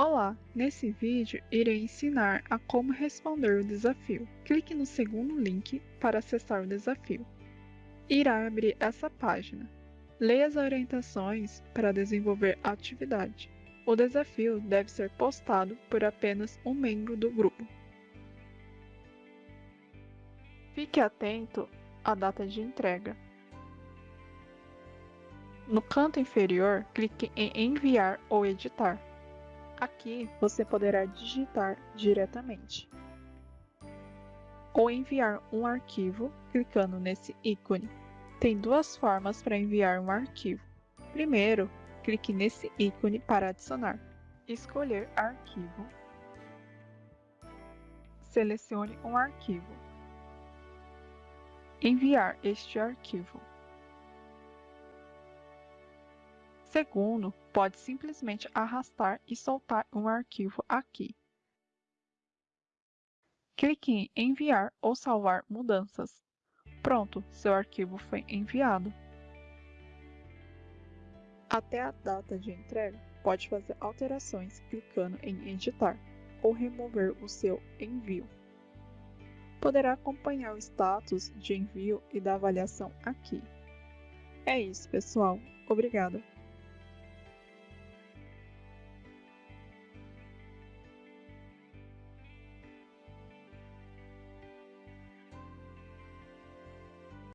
Olá! Nesse vídeo irei ensinar a como responder o desafio. Clique no segundo link para acessar o desafio. Irá abrir essa página. Leia as orientações para desenvolver a atividade. O desafio deve ser postado por apenas um membro do grupo. Fique atento à data de entrega. No canto inferior, clique em Enviar ou Editar. Aqui você poderá digitar diretamente ou enviar um arquivo clicando nesse ícone. Tem duas formas para enviar um arquivo. Primeiro, clique nesse ícone para adicionar. Escolher arquivo. Selecione um arquivo. Enviar este arquivo. Segundo, pode simplesmente arrastar e soltar um arquivo aqui. Clique em Enviar ou salvar mudanças. Pronto, seu arquivo foi enviado. Até a data de entrega, pode fazer alterações clicando em Editar ou remover o seu envio. Poderá acompanhar o status de envio e da avaliação aqui. É isso, pessoal. Obrigada.